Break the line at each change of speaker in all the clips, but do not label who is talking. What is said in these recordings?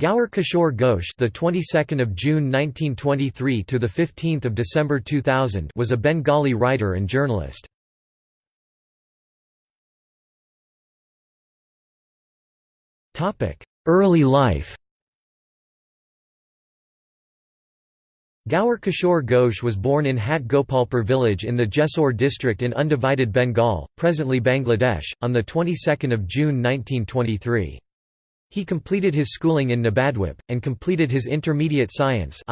Gaur Kishore Ghosh, the 22nd of June 1923 to the 15th of December 2000, was a Bengali writer and journalist. Topic: Early life. Gaur Kishore Ghosh was born in Hat Gopalpur village in the Jessore district in undivided Bengal, presently Bangladesh, on the 22nd of June 1923. He completed his schooling in Nabadwip, and completed his intermediate science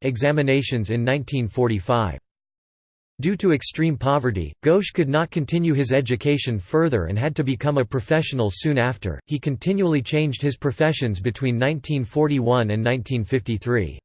examinations in 1945. Due to extreme poverty, Ghosh could not continue his education further and had to become a professional soon after. He continually changed his professions between 1941 and 1953.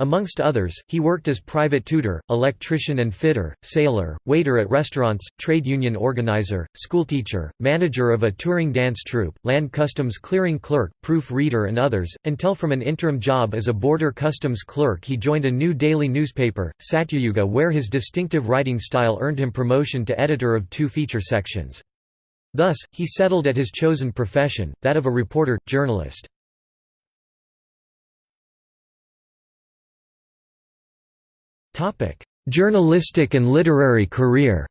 Amongst others, he worked as private tutor, electrician and fitter, sailor, waiter at restaurants, trade union organizer, schoolteacher, manager of a touring dance troupe, land customs clearing clerk, proof reader and others, until from an interim job as a border customs clerk he joined a new daily newspaper, Satyayuga where his distinctive writing style earned him promotion to editor of two feature sections. Thus, he settled at his chosen profession, that of a reporter, journalist. Journalistic and literary career.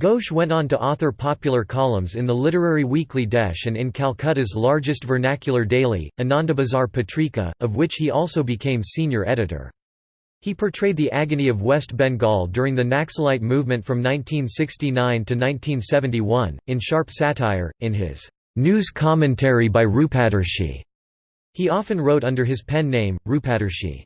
Ghosh went on to author popular columns in the literary weekly Desh and in Calcutta's largest vernacular daily, Anandabazar Patrika, of which he also became senior editor. He portrayed the agony of West Bengal during the Naxalite movement from 1969 to 1971, in sharp satire, in his "'News Commentary by Rupadarshi' He often wrote under his pen name, Rupadarshi.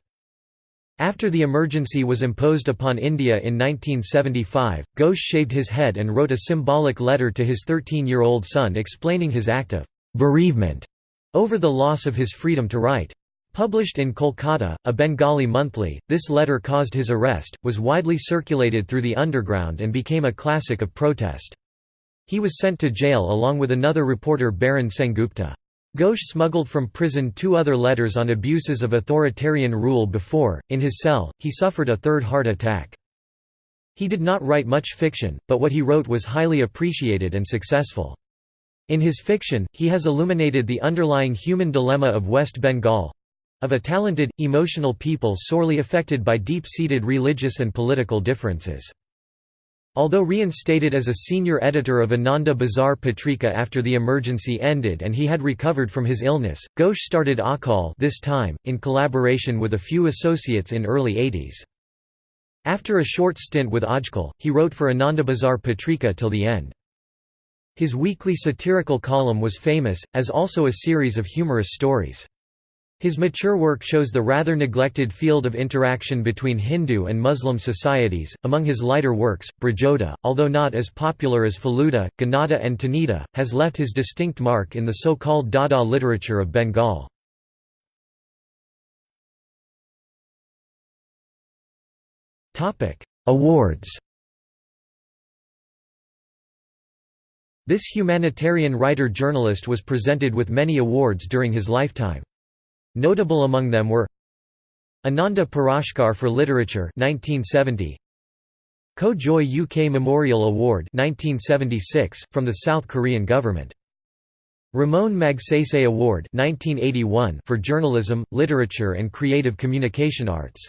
After the emergency was imposed upon India in 1975, Ghosh shaved his head and wrote a symbolic letter to his 13-year-old son explaining his act of bereavement over the loss of his freedom to write. Published in Kolkata, a Bengali monthly, this letter caused his arrest, was widely circulated through the underground and became a classic of protest. He was sent to jail along with another reporter Barun Sengupta. Ghosh smuggled from prison two other letters on abuses of authoritarian rule before, in his cell, he suffered a third heart attack. He did not write much fiction, but what he wrote was highly appreciated and successful. In his fiction, he has illuminated the underlying human dilemma of West Bengal—of a talented, emotional people sorely affected by deep-seated religious and political differences. Although reinstated as a senior editor of Ananda Bazar Patrika after the emergency ended and he had recovered from his illness, Ghosh started Ajkal this time, in collaboration with a few associates in early 80s. After a short stint with Ajkal, he wrote for Ananda Bazar Patrika till the end. His weekly satirical column was famous, as also a series of humorous stories. His mature work shows the rather neglected field of interaction between Hindu and Muslim societies. Among his lighter works, Brajada, although not as popular as Feluda, Ghanada, and Tenida, has left his distinct mark in the so called Dada literature of Bengal. Awards This humanitarian writer-journalist was presented with many awards during his lifetime. Notable among them were Ananda Puraskar for Literature 1970 Ko Joy UK Memorial Award 1976 from the South Korean government. Ramon Magsaysay Award 1981 for journalism, literature and creative communication arts.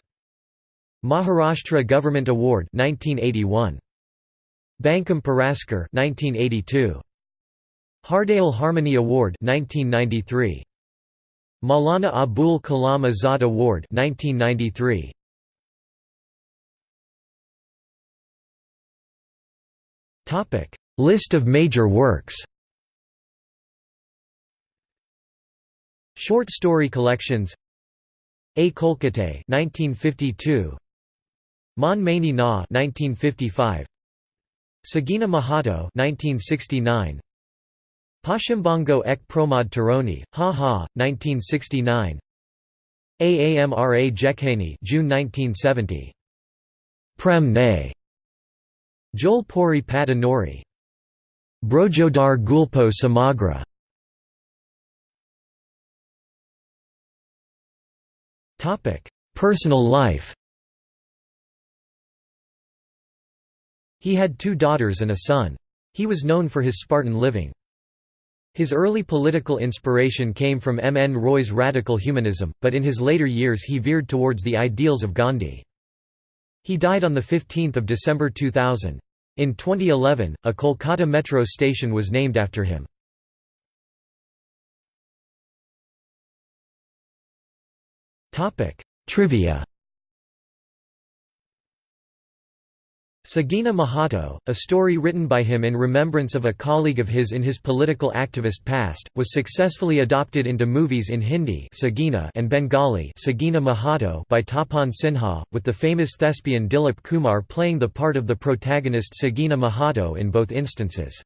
Maharashtra Government Award 1981 Bankim Puraskar 1982 Hardayal Harmony Award 1993 Maulana Abul Kalam Azad Award 1993. Topic: List of major works. Short story collections. A Kolkate 1952. Mon Mani Na 1955. Sagina Mahato 1969. Paschimbongo ek Promod Taroni, Ha Ha, 1969 Aamra Jekhani June 1970. Prem Ne. Jolpuri Patanori. Brojodar Gulpo Samagra. Topic: Personal life He had two daughters and a son. He was known for his Spartan living. His early political inspiration came from M. N. Roy's radical humanism, but in his later years he veered towards the ideals of Gandhi. He died on 15 December 2000. In 2011, a Kolkata metro station was named after him. Trivia Sagina Mahato, a story written by him in remembrance of a colleague of his in his political activist past, was successfully adopted into movies in Hindi Sagina and Bengali Sagina Mahato by Tapan Sinha, with the famous thespian Dilip Kumar playing the part of the protagonist Sagina Mahato in both instances.